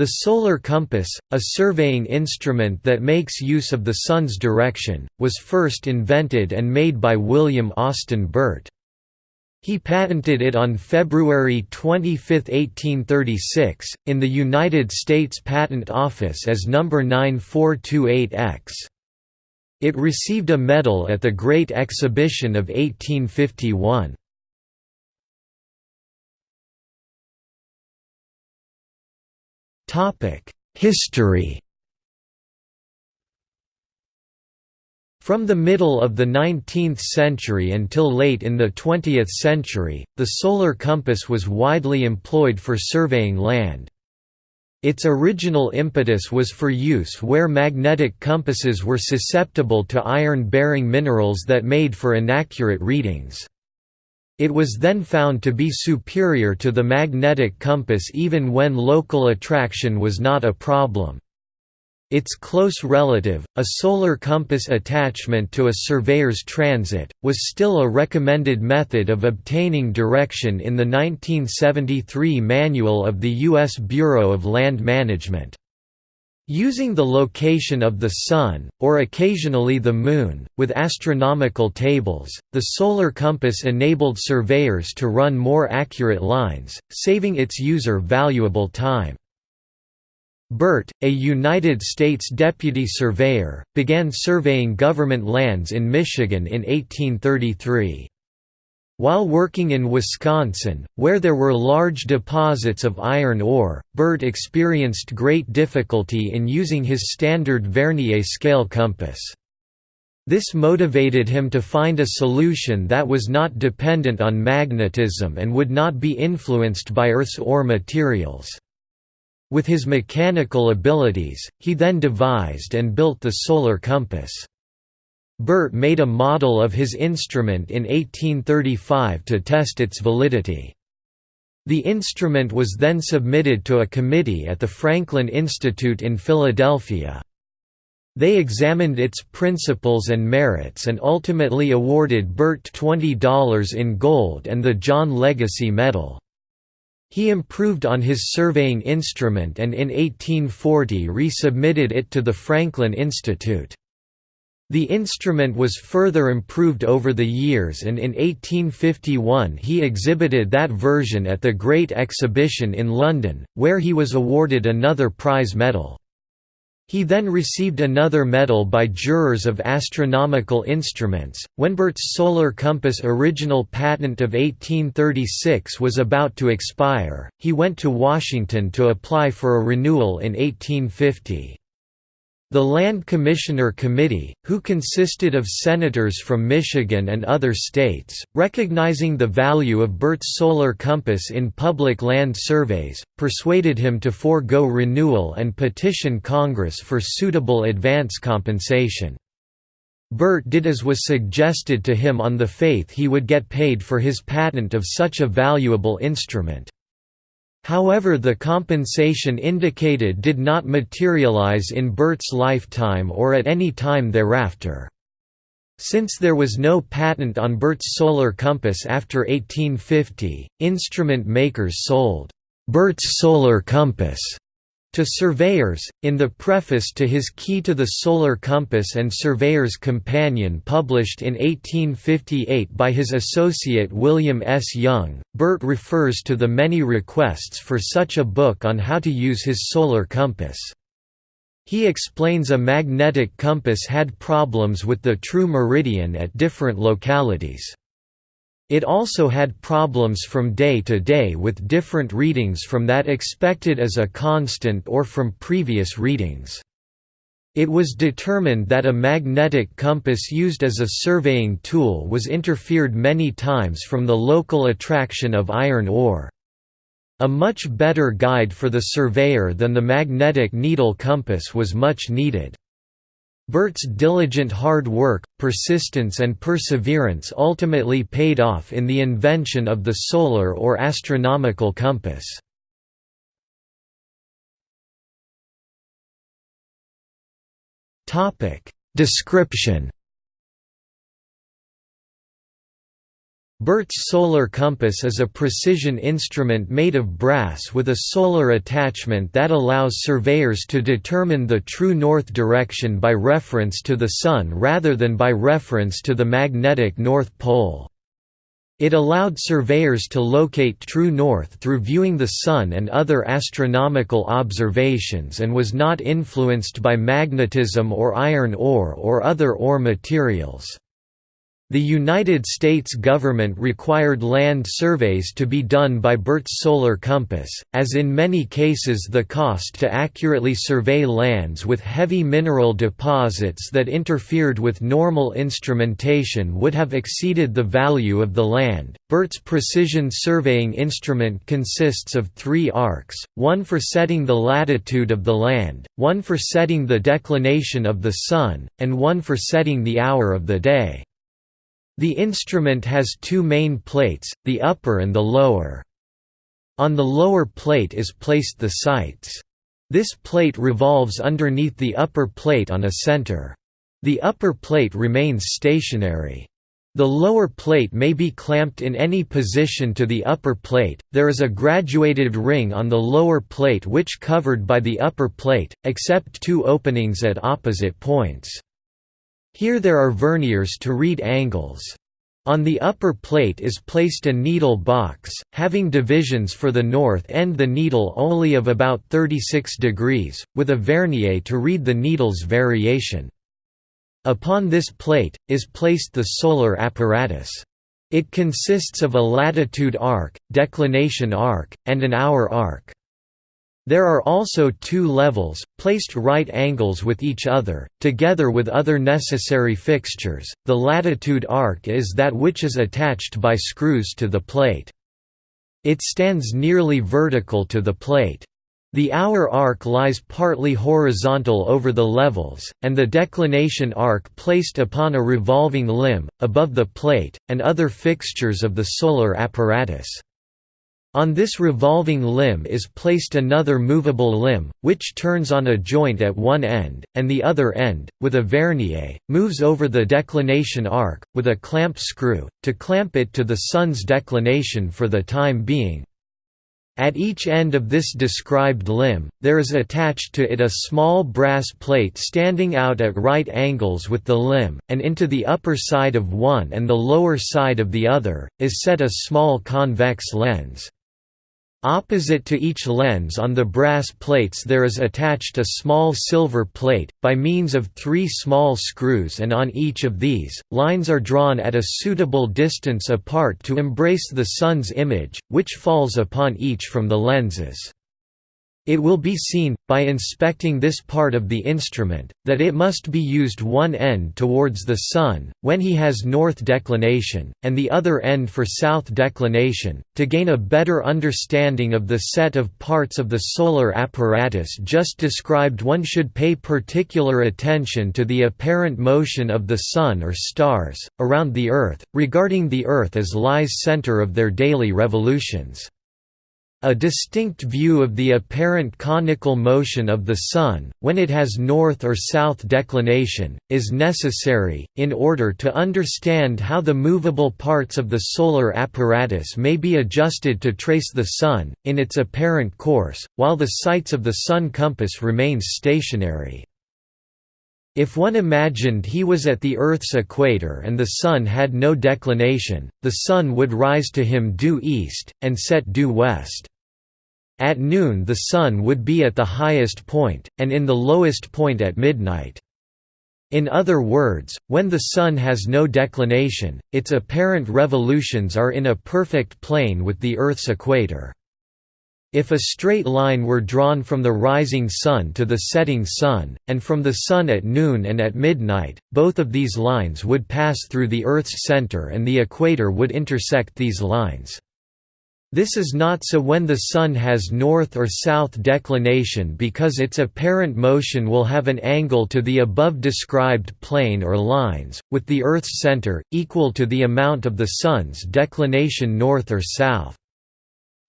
The solar compass, a surveying instrument that makes use of the Sun's direction, was first invented and made by William Austin Burt. He patented it on February 25, 1836, in the United States Patent Office as No. 9428X. It received a medal at the Great Exhibition of 1851. History From the middle of the 19th century until late in the 20th century, the solar compass was widely employed for surveying land. Its original impetus was for use where magnetic compasses were susceptible to iron-bearing minerals that made for inaccurate readings. It was then found to be superior to the magnetic compass even when local attraction was not a problem. Its close relative, a solar compass attachment to a surveyor's transit, was still a recommended method of obtaining direction in the 1973 Manual of the U.S. Bureau of Land Management. Using the location of the Sun, or occasionally the Moon, with astronomical tables, the solar compass enabled surveyors to run more accurate lines, saving its user valuable time. Burt, a United States deputy surveyor, began surveying government lands in Michigan in 1833. While working in Wisconsin, where there were large deposits of iron ore, Burt experienced great difficulty in using his standard Vernier scale compass. This motivated him to find a solution that was not dependent on magnetism and would not be influenced by Earth's ore materials. With his mechanical abilities, he then devised and built the solar compass. Burt made a model of his instrument in 1835 to test its validity. The instrument was then submitted to a committee at the Franklin Institute in Philadelphia. They examined its principles and merits and ultimately awarded Burt $20 in gold and the John Legacy Medal. He improved on his surveying instrument and in 1840 resubmitted it to the Franklin Institute. The instrument was further improved over the years and in 1851 he exhibited that version at the Great Exhibition in London, where he was awarded another prize medal. He then received another medal by jurors of astronomical instruments. When Burt's solar compass original patent of 1836 was about to expire, he went to Washington to apply for a renewal in 1850. The Land Commissioner Committee, who consisted of senators from Michigan and other states, recognizing the value of Burt's solar compass in public land surveys, persuaded him to forego renewal and petition Congress for suitable advance compensation. Burt did as was suggested to him on the faith he would get paid for his patent of such a valuable instrument. However the compensation indicated did not materialize in Burt's lifetime or at any time thereafter. Since there was no patent on Burt's solar compass after 1850, instrument makers sold Burt's solar compass to surveyors, in the preface to his Key to the Solar Compass and Surveyor's Companion published in 1858 by his associate William S. Young, Burt refers to the many requests for such a book on how to use his solar compass. He explains a magnetic compass had problems with the true meridian at different localities. It also had problems from day to day with different readings from that expected as a constant or from previous readings. It was determined that a magnetic compass used as a surveying tool was interfered many times from the local attraction of iron ore. A much better guide for the surveyor than the magnetic needle compass was much needed. Burt's diligent hard work, persistence and perseverance ultimately paid off in the invention of the solar or astronomical compass. Description Burt's solar compass is a precision instrument made of brass with a solar attachment that allows surveyors to determine the true north direction by reference to the Sun rather than by reference to the magnetic North Pole. It allowed surveyors to locate true north through viewing the Sun and other astronomical observations and was not influenced by magnetism or iron ore or other ore materials. The United States government required land surveys to be done by Burt's solar compass, as in many cases the cost to accurately survey lands with heavy mineral deposits that interfered with normal instrumentation would have exceeded the value of the land. Burt's precision surveying instrument consists of three arcs, one for setting the latitude of the land, one for setting the declination of the Sun, and one for setting the hour of the day. The instrument has two main plates, the upper and the lower. On the lower plate is placed the sights. This plate revolves underneath the upper plate on a center. The upper plate remains stationary. The lower plate may be clamped in any position to the upper plate. There is a graduated ring on the lower plate which covered by the upper plate, except two openings at opposite points. Here there are verniers to read angles. On the upper plate is placed a needle box, having divisions for the north end the needle only of about 36 degrees, with a vernier to read the needle's variation. Upon this plate, is placed the solar apparatus. It consists of a latitude arc, declination arc, and an hour arc. There are also two levels, placed right angles with each other, together with other necessary fixtures. The latitude arc is that which is attached by screws to the plate. It stands nearly vertical to the plate. The hour arc lies partly horizontal over the levels, and the declination arc placed upon a revolving limb, above the plate, and other fixtures of the solar apparatus. On this revolving limb is placed another movable limb, which turns on a joint at one end, and the other end, with a vernier, moves over the declination arc, with a clamp screw, to clamp it to the Sun's declination for the time being. At each end of this described limb, there is attached to it a small brass plate standing out at right angles with the limb, and into the upper side of one and the lower side of the other, is set a small convex lens. Opposite to each lens on the brass plates there is attached a small silver plate, by means of three small screws and on each of these, lines are drawn at a suitable distance apart to embrace the sun's image, which falls upon each from the lenses. It will be seen, by inspecting this part of the instrument, that it must be used one end towards the Sun, when he has north declination, and the other end for south declination. To gain a better understanding of the set of parts of the solar apparatus just described one should pay particular attention to the apparent motion of the Sun or stars, around the Earth, regarding the Earth as lies center of their daily revolutions. A distinct view of the apparent conical motion of the Sun, when it has north or south declination, is necessary, in order to understand how the movable parts of the solar apparatus may be adjusted to trace the Sun, in its apparent course, while the sights of the Sun compass remains stationary. If one imagined he was at the Earth's equator and the Sun had no declination, the Sun would rise to him due east, and set due west. At noon the Sun would be at the highest point, and in the lowest point at midnight. In other words, when the Sun has no declination, its apparent revolutions are in a perfect plane with the Earth's equator. If a straight line were drawn from the rising sun to the setting sun, and from the sun at noon and at midnight, both of these lines would pass through the Earth's center and the equator would intersect these lines. This is not so when the Sun has north or south declination because its apparent motion will have an angle to the above described plane or lines, with the Earth's center, equal to the amount of the Sun's declination north or south.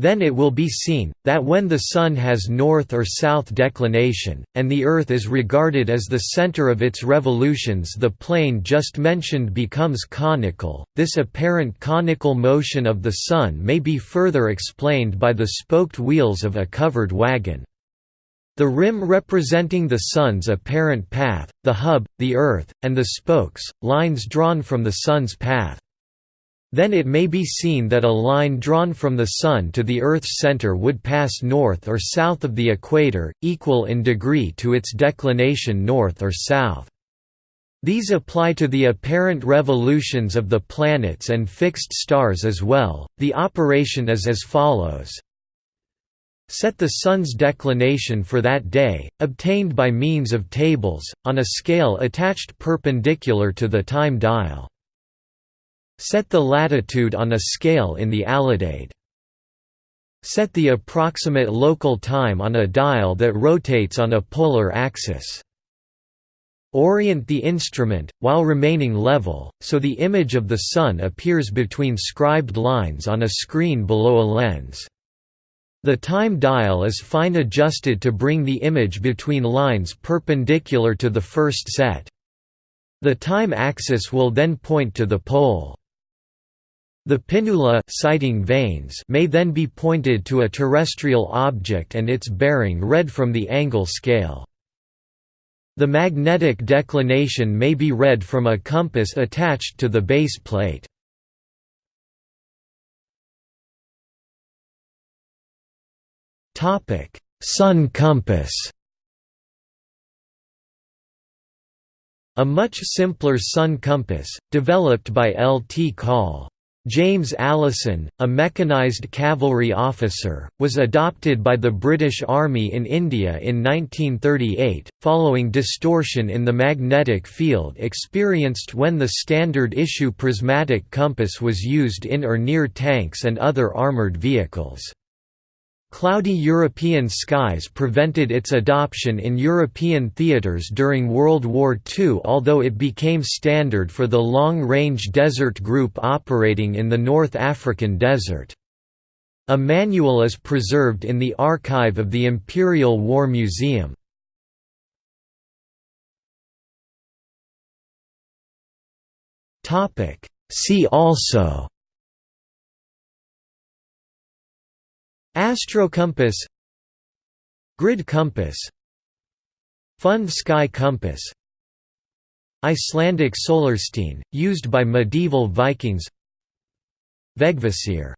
Then it will be seen, that when the Sun has north or south declination, and the Earth is regarded as the center of its revolutions the plane just mentioned becomes conical. This apparent conical motion of the Sun may be further explained by the spoked wheels of a covered wagon. The rim representing the Sun's apparent path, the hub, the Earth, and the spokes, lines drawn from the Sun's path. Then it may be seen that a line drawn from the Sun to the Earth's center would pass north or south of the equator, equal in degree to its declination north or south. These apply to the apparent revolutions of the planets and fixed stars as well. The operation is as follows Set the Sun's declination for that day, obtained by means of tables, on a scale attached perpendicular to the time dial. Set the latitude on a scale in the alidade. Set the approximate local time on a dial that rotates on a polar axis. Orient the instrument, while remaining level, so the image of the Sun appears between scribed lines on a screen below a lens. The time dial is fine adjusted to bring the image between lines perpendicular to the first set. The time axis will then point to the pole. The pinnule sighting vanes may then be pointed to a terrestrial object and its bearing read from the angle scale. The magnetic declination may be read from a compass attached to the base plate. Sun compass A much simpler sun compass, developed by L. T. Call James Allason, a mechanized cavalry officer, was adopted by the British Army in India in 1938, following distortion in the magnetic field experienced when the standard issue prismatic compass was used in or near tanks and other armoured vehicles. Cloudy European skies prevented its adoption in European theatres during World War II although it became standard for the long-range desert group operating in the North African desert. A manual is preserved in the archive of the Imperial War Museum. See also Astrocompass Grid compass Fund sky compass Icelandic solarstein, used by medieval Vikings Vegvisir